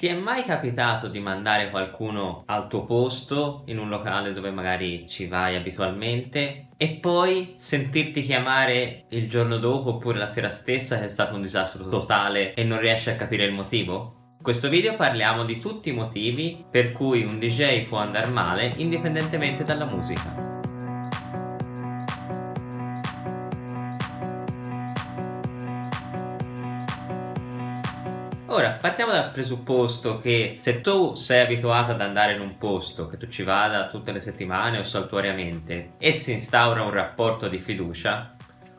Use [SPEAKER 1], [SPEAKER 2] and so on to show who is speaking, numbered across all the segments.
[SPEAKER 1] Ti è mai capitato di mandare qualcuno al tuo posto in un locale dove magari ci vai abitualmente e poi sentirti chiamare il giorno dopo oppure la sera stessa che è stato un disastro totale e non riesci a capire il motivo? In questo video parliamo di tutti i motivi per cui un DJ può andare male indipendentemente dalla musica. Ora, partiamo dal presupposto che se tu sei abituato ad andare in un posto, che tu ci vada tutte le settimane o saltuariamente, e si instaura un rapporto di fiducia,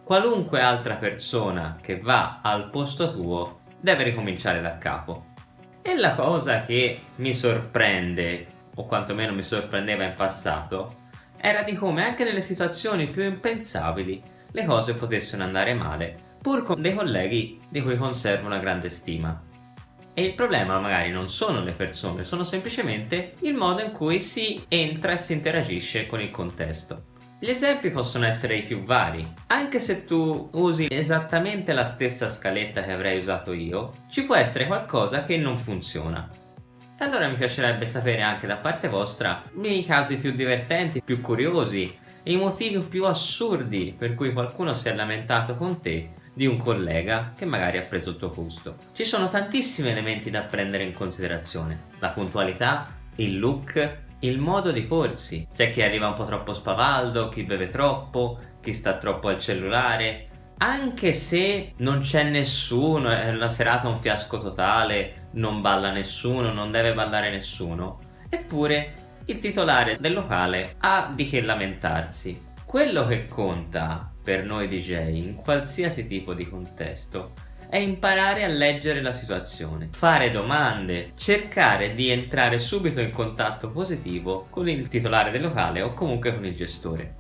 [SPEAKER 1] qualunque altra persona che va al posto tuo deve ricominciare da capo. E la cosa che mi sorprende, o quantomeno mi sorprendeva in passato, era di come anche nelle situazioni più impensabili le cose potessero andare male, pur con dei colleghi di cui conservo una grande stima. E il problema magari non sono le persone, sono semplicemente il modo in cui si entra e si interagisce con il contesto. Gli esempi possono essere i più vari. Anche se tu usi esattamente la stessa scaletta che avrei usato io, ci può essere qualcosa che non funziona. E allora mi piacerebbe sapere anche da parte vostra i casi più divertenti, più curiosi, i motivi più assurdi per cui qualcuno si è lamentato con te di un collega che magari ha preso il tuo posto. Ci sono tantissimi elementi da prendere in considerazione. La puntualità, il look, il modo di porsi. C'è chi arriva un po' troppo spavaldo, chi beve troppo, chi sta troppo al cellulare. Anche se non c'è nessuno, è una serata un fiasco totale, non balla nessuno, non deve ballare nessuno, eppure il titolare del locale ha di che lamentarsi. Quello che conta per noi DJ in qualsiasi tipo di contesto è imparare a leggere la situazione, fare domande, cercare di entrare subito in contatto positivo con il titolare del locale o comunque con il gestore.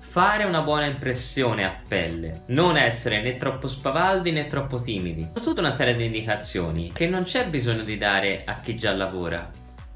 [SPEAKER 1] Fare una buona impressione a pelle, non essere né troppo spavaldi né troppo timidi. Tutta una serie di indicazioni che non c'è bisogno di dare a chi già lavora,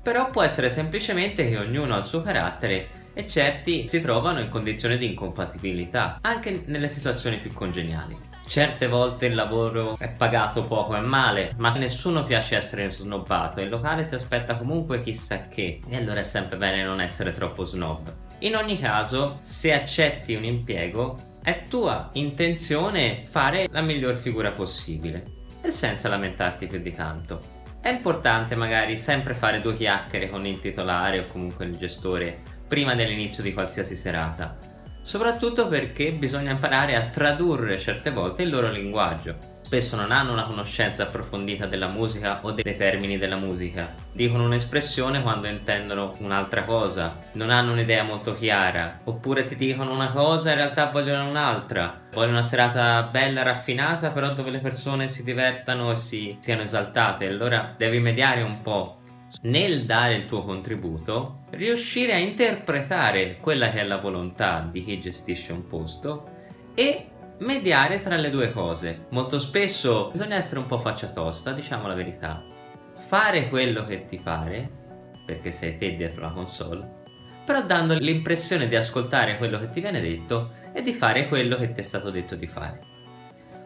[SPEAKER 1] però può essere semplicemente che ognuno ha il suo carattere e certi si trovano in condizioni di incompatibilità, anche nelle situazioni più congeniali. Certe volte il lavoro è pagato poco e male, ma nessuno piace essere snobbato e il locale si aspetta comunque chissà che, e allora è sempre bene non essere troppo snob. In ogni caso, se accetti un impiego, è tua intenzione fare la miglior figura possibile e senza lamentarti più di tanto. È importante magari sempre fare due chiacchiere con il titolare o comunque il gestore prima dell'inizio di qualsiasi serata, soprattutto perché bisogna imparare a tradurre certe volte il loro linguaggio. Spesso non hanno una conoscenza approfondita della musica o dei termini della musica, dicono un'espressione quando intendono un'altra cosa, non hanno un'idea molto chiara, oppure ti dicono una cosa e in realtà vogliono un'altra, vogliono una serata bella, raffinata, però dove le persone si divertano e si siano esaltate, allora devi mediare un po' nel dare il tuo contributo riuscire a interpretare quella che è la volontà di chi gestisce un posto e mediare tra le due cose. Molto spesso bisogna essere un po' faccia tosta, diciamo la verità. Fare quello che ti pare, perché sei te dietro la console, però dando l'impressione di ascoltare quello che ti viene detto e di fare quello che ti è stato detto di fare.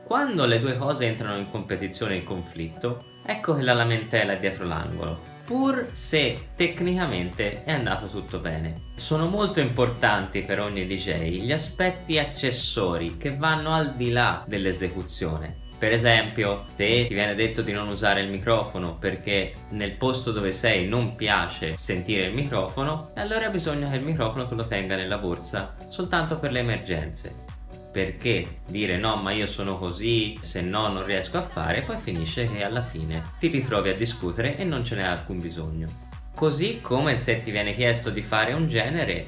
[SPEAKER 1] Quando le due cose entrano in competizione e in conflitto, ecco che la lamentela è dietro l'angolo pur se tecnicamente è andato tutto bene. Sono molto importanti per ogni DJ gli aspetti accessori che vanno al di là dell'esecuzione. Per esempio, se ti viene detto di non usare il microfono perché nel posto dove sei non piace sentire il microfono, allora bisogna che il microfono tu lo tenga nella borsa soltanto per le emergenze perché dire no ma io sono così, se no non riesco a fare, poi finisce che alla fine ti ritrovi a discutere e non ce n'è alcun bisogno. Così come se ti viene chiesto di fare un genere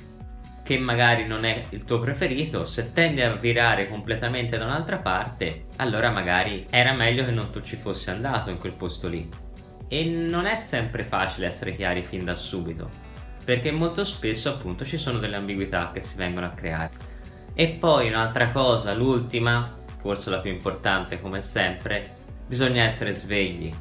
[SPEAKER 1] che magari non è il tuo preferito, se tendi a virare completamente da un'altra parte, allora magari era meglio che non tu ci fossi andato in quel posto lì. E non è sempre facile essere chiari fin da subito, perché molto spesso appunto ci sono delle ambiguità che si vengono a creare. E poi un'altra cosa, l'ultima, forse la più importante come sempre, bisogna essere svegli,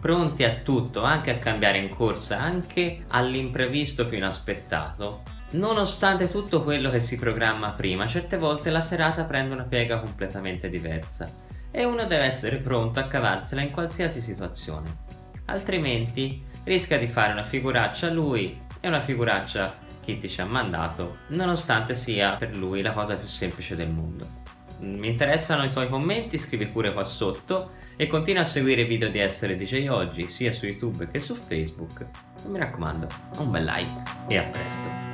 [SPEAKER 1] pronti a tutto, anche a cambiare in corsa, anche all'imprevisto più inaspettato. Nonostante tutto quello che si programma prima, certe volte la serata prende una piega completamente diversa e uno deve essere pronto a cavarsela in qualsiasi situazione. altrimenti rischia di fare una figuraccia a lui e una figuraccia Kitty ci ha mandato, nonostante sia per lui la cosa più semplice del mondo. Mi interessano i tuoi commenti, scrivi pure qua sotto e continua a seguire i video di Essere DJ Oggi sia su YouTube che su Facebook. E mi raccomando, un bel like e a presto.